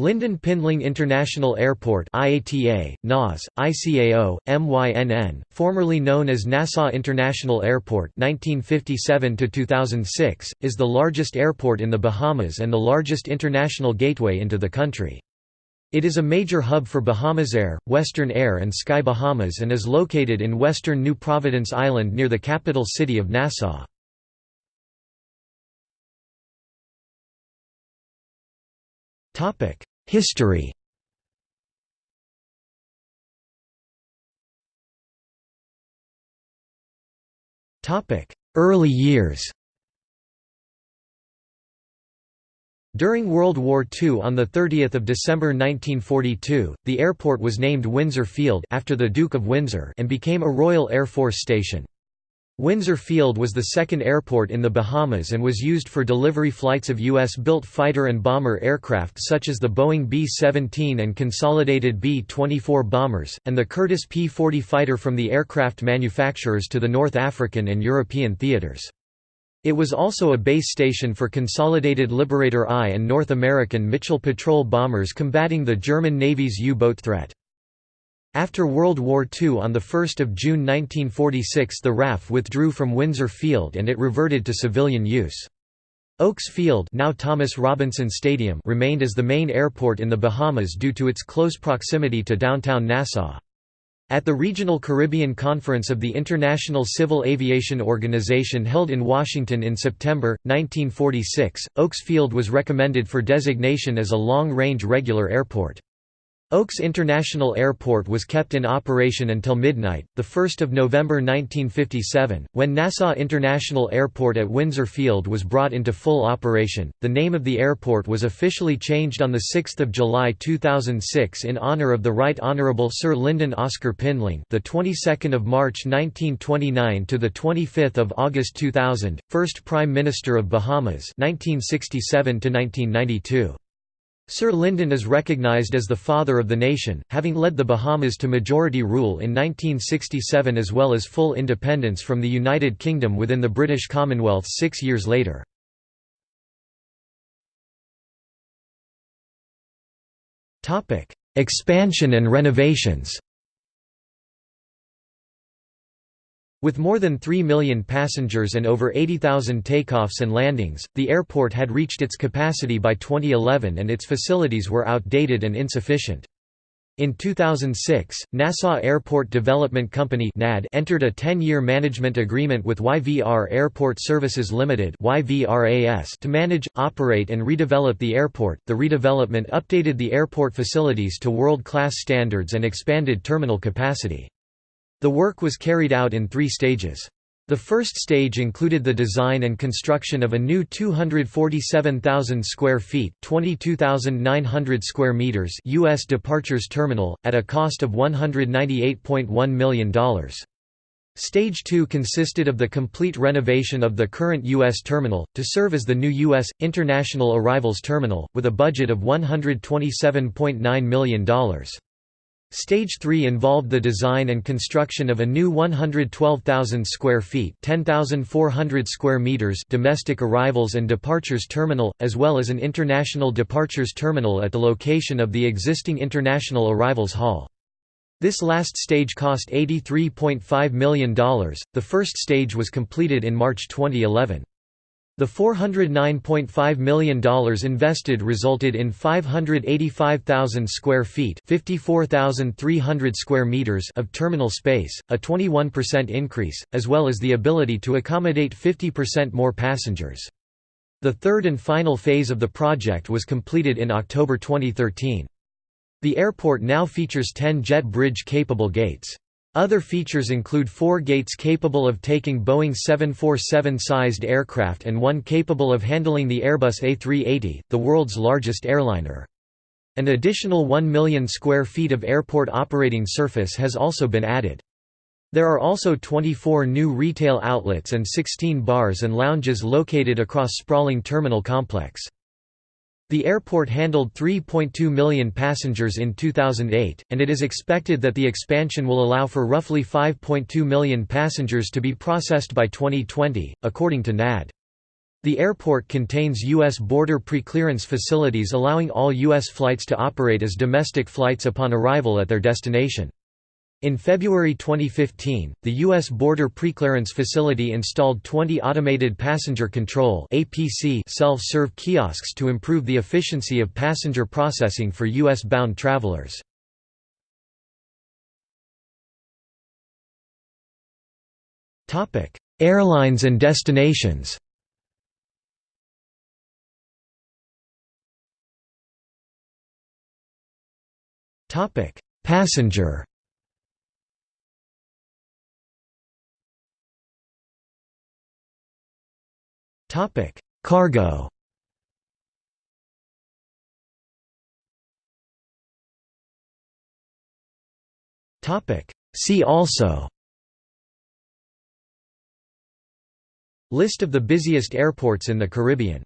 Lynden Pindling International Airport IATA, NAS, ICAO, MYNN, formerly known as Nassau International Airport 1957 is the largest airport in the Bahamas and the largest international gateway into the country. It is a major hub for Bahamasair, Western Air and Sky Bahamas and is located in western New Providence Island near the capital city of Nassau. History. Early years. During World War II on 30 December 1942, the airport was named Windsor Field after the Duke of Windsor and became a Royal Air Force station. Windsor Field was the second airport in the Bahamas and was used for delivery flights of U.S.-built fighter and bomber aircraft such as the Boeing B-17 and consolidated B-24 bombers, and the Curtiss P-40 fighter from the aircraft manufacturers to the North African and European theaters. It was also a base station for Consolidated Liberator I and North American Mitchell patrol bombers combating the German Navy's U-boat threat. After World War II on 1 June 1946 the RAF withdrew from Windsor Field and it reverted to civilian use. Oaks Field now Thomas Robinson Stadium remained as the main airport in the Bahamas due to its close proximity to downtown Nassau. At the Regional Caribbean Conference of the International Civil Aviation Organization held in Washington in September, 1946, Oaks Field was recommended for designation as a long-range regular airport. Oaks International Airport was kept in operation until midnight, 1 November 1957, when Nassau International Airport at Windsor Field was brought into full operation. The name of the airport was officially changed on 6 July 2006 in honor of the Right Honourable Sir Lynden Oscar Pindling, the 22nd of March 1929 to the 25th of August 2000, first Prime Minister of Bahamas, 1967 to 1992. Sir Lynden is recognised as the father of the nation, having led the Bahamas to majority rule in 1967 as well as full independence from the United Kingdom within the British Commonwealth six years later. Expansion and renovations With more than 3 million passengers and over 80,000 takeoffs and landings, the airport had reached its capacity by 2011 and its facilities were outdated and insufficient. In 2006, Nassau Airport Development Company entered a 10-year management agreement with YVR Airport Services Limited to manage, operate and redevelop the airport. The redevelopment updated the airport facilities to world-class standards and expanded terminal capacity. The work was carried out in three stages. The first stage included the design and construction of a new 247,000 square feet (22,900 square meters) US departures terminal at a cost of $198.1 million. Stage 2 consisted of the complete renovation of the current U.S. terminal, to serve as the new U.S. International Arrivals Terminal, with a budget of $127.9 million. Stage 3 involved the design and construction of a new 112,000 square feet (10,400 square meters) domestic arrivals and departures terminal, as well as an international departures terminal at the location of the existing International Arrivals Hall. This last stage cost $83.5 million. The first stage was completed in March 2011. The $409.5 million invested resulted in 585,000 square feet (54,300 square meters) of terminal space, a 21% increase, as well as the ability to accommodate 50% more passengers. The third and final phase of the project was completed in October 2013. The airport now features 10 jet bridge-capable gates. Other features include four gates capable of taking Boeing 747-sized aircraft and one capable of handling the Airbus A380, the world's largest airliner. An additional 1 million square feet of airport operating surface has also been added. There are also 24 new retail outlets and 16 bars and lounges located across sprawling terminal complex. The airport handled 3.2 million passengers in 2008, and it is expected that the expansion will allow for roughly 5.2 million passengers to be processed by 2020, according to NAD. The airport contains U.S. border preclearance facilities allowing all U.S. flights to operate as domestic flights upon arrival at their destination. In February 2015, the U.S. Border Preclearance Facility installed 20 automated passenger control self-serve kiosks to improve the efficiency of passenger processing for U.S.-bound travelers. Airlines and destinations Passenger. Topic: Cargo. Topic: See also. List of the busiest airports in the Caribbean